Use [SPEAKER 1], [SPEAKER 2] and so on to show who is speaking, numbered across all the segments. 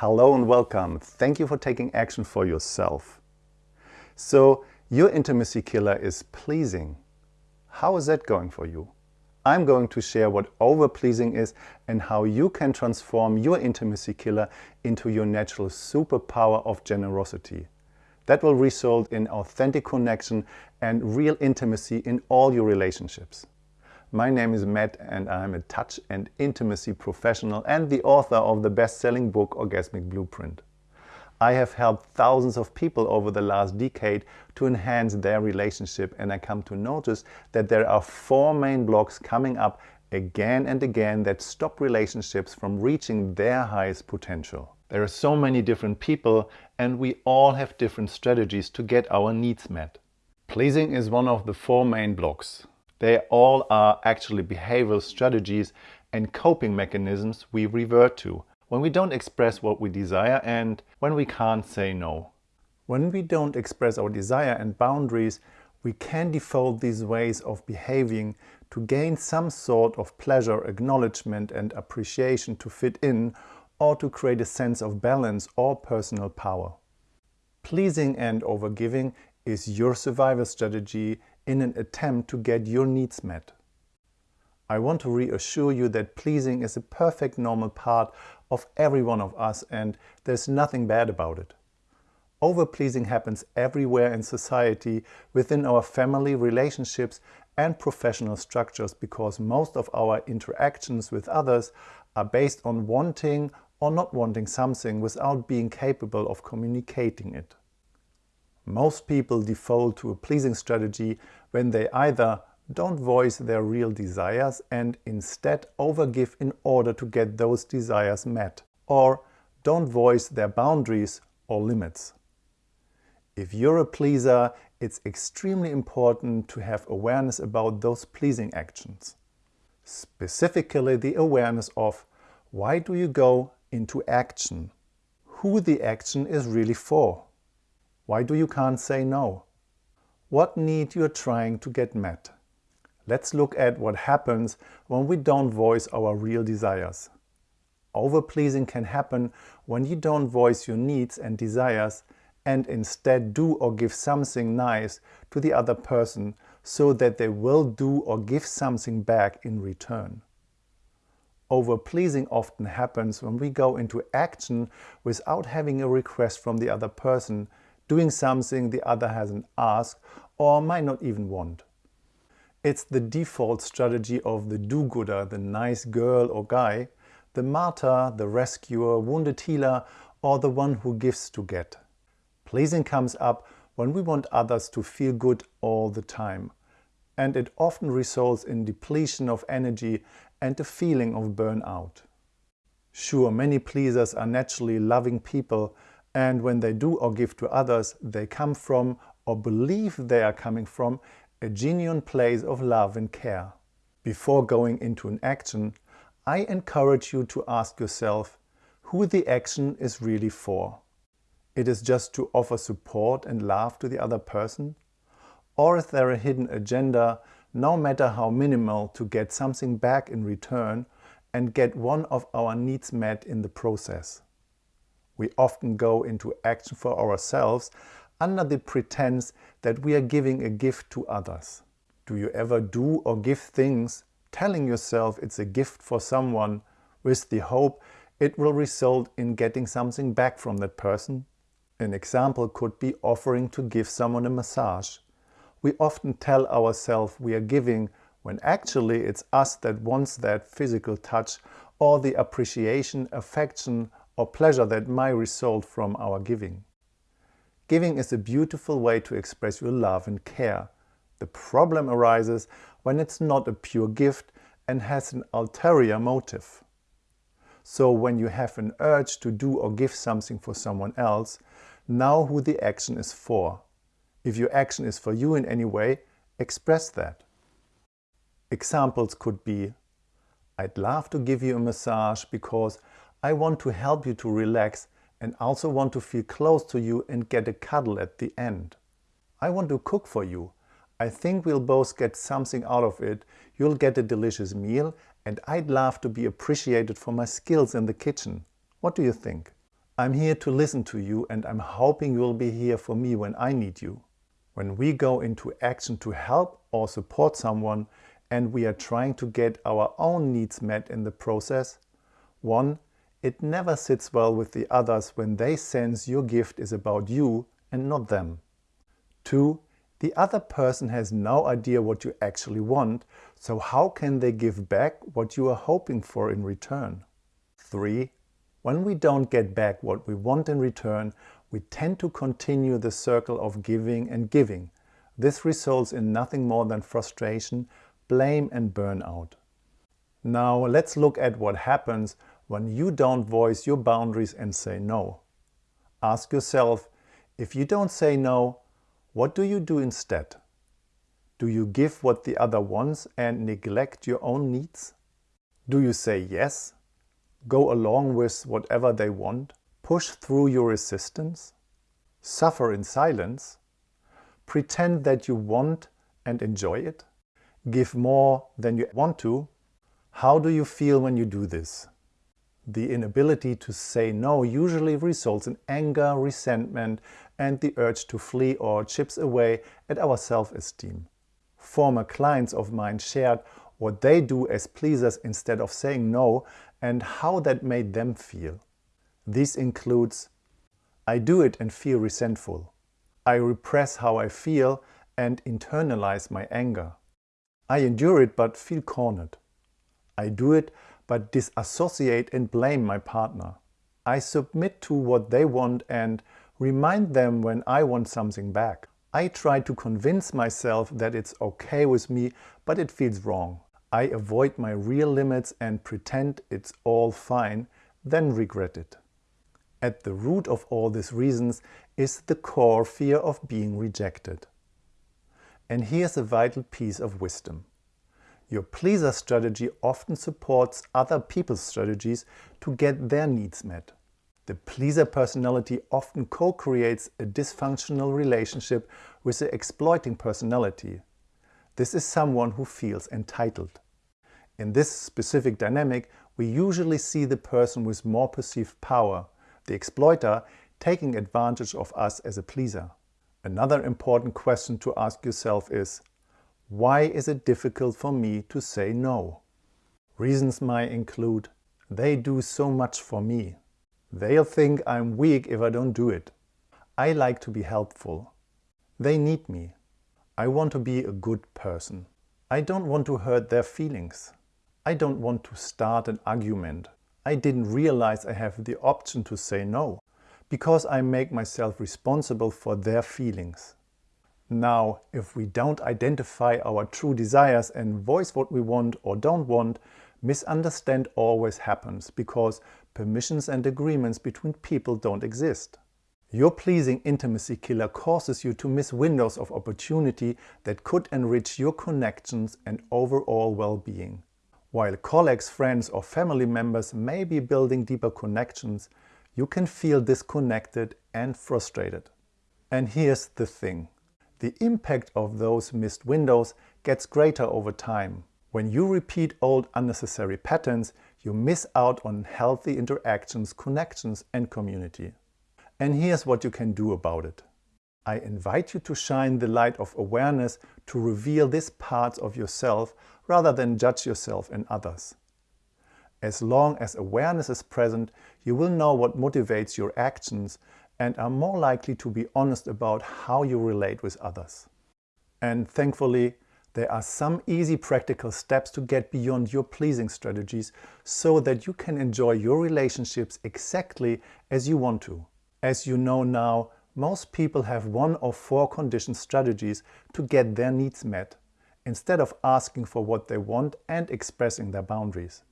[SPEAKER 1] Hello and welcome. Thank you for taking action for yourself. So, your intimacy killer is pleasing. How is that going for you? I'm going to share what over-pleasing is and how you can transform your intimacy killer into your natural superpower of generosity. That will result in authentic connection and real intimacy in all your relationships. My name is Matt and I'm a touch and intimacy professional and the author of the best-selling book Orgasmic Blueprint. I have helped thousands of people over the last decade to enhance their relationship and I come to notice that there are four main blocks coming up again and again that stop relationships from reaching their highest potential. There are so many different people and we all have different strategies to get our needs met. Pleasing is one of the four main blocks. They all are actually behavioral strategies and coping mechanisms we revert to when we don't express what we desire and when we can't say no. When we don't express our desire and boundaries, we can default these ways of behaving to gain some sort of pleasure, acknowledgement and appreciation to fit in or to create a sense of balance or personal power. Pleasing and overgiving is your survival strategy in an attempt to get your needs met. I want to reassure you that pleasing is a perfect normal part of every one of us and there's nothing bad about it. Over-pleasing happens everywhere in society, within our family, relationships and professional structures because most of our interactions with others are based on wanting or not wanting something without being capable of communicating it. Most people default to a pleasing strategy when they either don't voice their real desires and instead overgive in order to get those desires met, or don't voice their boundaries or limits. If you're a pleaser, it's extremely important to have awareness about those pleasing actions. Specifically the awareness of why do you go into action, who the action is really for. Why do you can't say no? What need you're trying to get met? Let's look at what happens when we don't voice our real desires. Overpleasing can happen when you don't voice your needs and desires and instead do or give something nice to the other person so that they will do or give something back in return. Overpleasing often happens when we go into action without having a request from the other person doing something the other hasn't asked or might not even want. It's the default strategy of the do-gooder, the nice girl or guy, the martyr, the rescuer, wounded healer or the one who gives to get. Pleasing comes up when we want others to feel good all the time. And it often results in depletion of energy and a feeling of burnout. Sure, many pleasers are naturally loving people and when they do or give to others, they come from or believe they are coming from a genuine place of love and care. Before going into an action, I encourage you to ask yourself who the action is really for. It is just to offer support and love to the other person? Or is there a hidden agenda, no matter how minimal, to get something back in return and get one of our needs met in the process? We often go into action for ourselves under the pretense that we are giving a gift to others. Do you ever do or give things telling yourself it's a gift for someone with the hope it will result in getting something back from that person? An example could be offering to give someone a massage. We often tell ourselves we are giving when actually it's us that wants that physical touch or the appreciation, affection or pleasure that might result from our giving. Giving is a beautiful way to express your love and care. The problem arises when it's not a pure gift and has an ulterior motive. So when you have an urge to do or give something for someone else, know who the action is for. If your action is for you in any way, express that. Examples could be, I'd love to give you a massage because I want to help you to relax and also want to feel close to you and get a cuddle at the end. I want to cook for you. I think we'll both get something out of it. You'll get a delicious meal and I'd love to be appreciated for my skills in the kitchen. What do you think? I'm here to listen to you and I'm hoping you'll be here for me when I need you. When we go into action to help or support someone and we are trying to get our own needs met in the process, one, it never sits well with the others when they sense your gift is about you and not them. Two, the other person has no idea what you actually want, so how can they give back what you are hoping for in return? 3. When we don't get back what we want in return, we tend to continue the circle of giving and giving. This results in nothing more than frustration, blame and burnout. Now let's look at what happens when you don't voice your boundaries and say no. Ask yourself, if you don't say no, what do you do instead? Do you give what the other wants and neglect your own needs? Do you say yes? Go along with whatever they want? Push through your resistance? Suffer in silence? Pretend that you want and enjoy it? Give more than you want to? How do you feel when you do this? The inability to say no usually results in anger, resentment and the urge to flee or chips away at our self-esteem. Former clients of mine shared what they do as pleasers instead of saying no and how that made them feel. This includes I do it and feel resentful. I repress how I feel and internalize my anger. I endure it but feel cornered. I do it but disassociate and blame my partner. I submit to what they want and remind them when I want something back. I try to convince myself that it's okay with me, but it feels wrong. I avoid my real limits and pretend it's all fine, then regret it. At the root of all these reasons is the core fear of being rejected. And here's a vital piece of wisdom. Your pleaser strategy often supports other people's strategies to get their needs met. The pleaser personality often co-creates a dysfunctional relationship with the exploiting personality. This is someone who feels entitled. In this specific dynamic, we usually see the person with more perceived power, the exploiter, taking advantage of us as a pleaser. Another important question to ask yourself is, why is it difficult for me to say no? Reasons might include, they do so much for me. They'll think I'm weak if I don't do it. I like to be helpful. They need me. I want to be a good person. I don't want to hurt their feelings. I don't want to start an argument. I didn't realize I have the option to say no, because I make myself responsible for their feelings. Now, if we don't identify our true desires and voice what we want or don't want, misunderstand always happens because permissions and agreements between people don't exist. Your pleasing intimacy killer causes you to miss windows of opportunity that could enrich your connections and overall well-being. While colleagues, friends or family members may be building deeper connections, you can feel disconnected and frustrated. And here's the thing the impact of those missed windows gets greater over time. When you repeat old unnecessary patterns, you miss out on healthy interactions, connections and community. And here's what you can do about it. I invite you to shine the light of awareness to reveal these parts of yourself rather than judge yourself and others. As long as awareness is present, you will know what motivates your actions and are more likely to be honest about how you relate with others. And thankfully, there are some easy practical steps to get beyond your pleasing strategies so that you can enjoy your relationships exactly as you want to. As you know now, most people have one or four conditioned strategies to get their needs met, instead of asking for what they want and expressing their boundaries.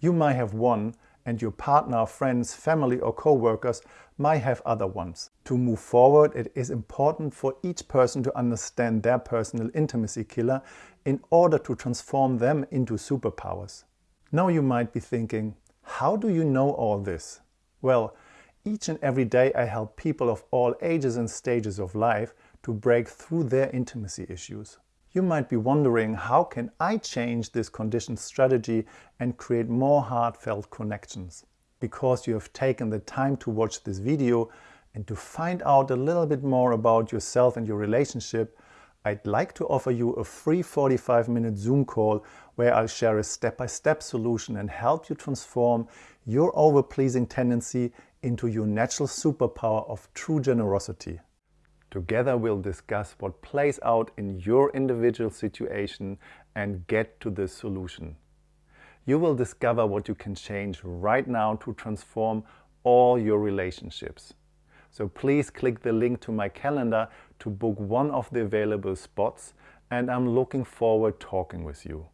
[SPEAKER 1] You might have one and your partner, friends, family or co-workers might have other ones. To move forward, it is important for each person to understand their personal intimacy killer in order to transform them into superpowers. Now you might be thinking, how do you know all this? Well, each and every day I help people of all ages and stages of life to break through their intimacy issues. You might be wondering, how can I change this conditioned strategy and create more heartfelt connections? because you have taken the time to watch this video and to find out a little bit more about yourself and your relationship, I'd like to offer you a free 45 minute Zoom call where I'll share a step-by-step -step solution and help you transform your over-pleasing tendency into your natural superpower of true generosity. Together we'll discuss what plays out in your individual situation and get to the solution. You will discover what you can change right now to transform all your relationships. So please click the link to my calendar to book one of the available spots and I'm looking forward talking with you.